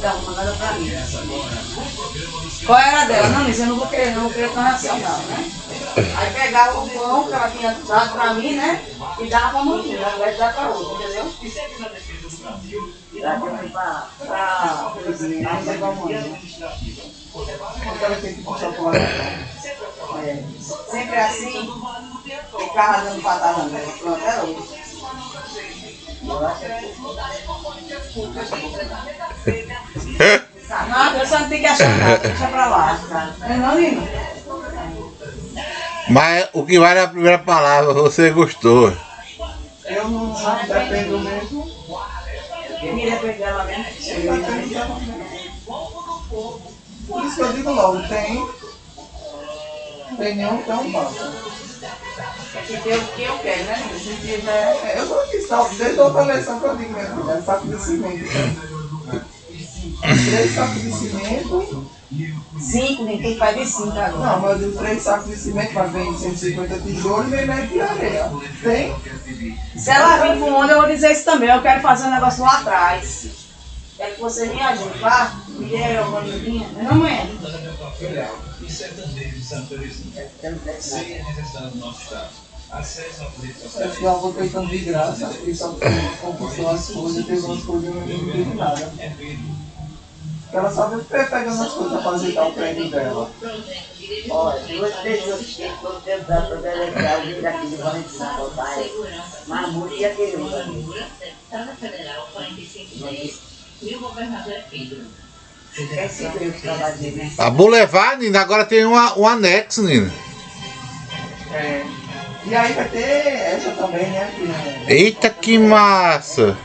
dá uma nada pra mim. Qual era dela? Não, isso eu não vou querer, não vou querer transação não, né? Aí pegava o pão que ela tinha dado pra mim, né? E dava pra maninha, ao invés de dar pra outra, entendeu? Daqui eu fui pra, pra Felizinha, aí pegou a mãe. Aquela que tem que puxar pro lado. É, sempre assim, ficava dando patada nela. Pronto, era isso. Eu acho que Nada, eu só não tenho que achar nada, deixa pra lá. Não é não, Nino? Mas o que vale é a primeira palavra, você gostou. Eu não dependo mesmo. Eu queria pegar ela mesmo. Eu dependo dela mesmo. Por isso que eu digo logo, tem. Tem nenhum, então passa. Que tem o que eu quero, né? Se tiver. É, eu tô aqui, sabe? Desde a outra eleição que eu digo mesmo, é saco de cimento. Três sacos de cimento. Cinco, ninguém faz de cinco agora. Não, mas eu digo três sacos de cimento, mas vem 150 tijolos e vem metro de areia. Tem? Se ela vir com onda, eu vou dizer isso também. Eu quero fazer um negócio lá atrás. Quero que você me ajude, tá? Me dê uma bandeirinha. Não, não é? Acho que eu vou tentando de graça, e só compulsou as coisas, teve umas coisas que eu não entendi nada. Ela só veio pegando as coisas pra ajeitar o prédio dela. Olha, duas pessoas que foram tentar para delegar o vídeo aqui de Valentina, aí. Mamute e aquele outro. Deputada Federal 4510 e o governador é Pedro. Né? A Boulevard, Nina, agora tem uma, um anexo, Nina. É. E aí vai ter essa também, né? Eita, que massa!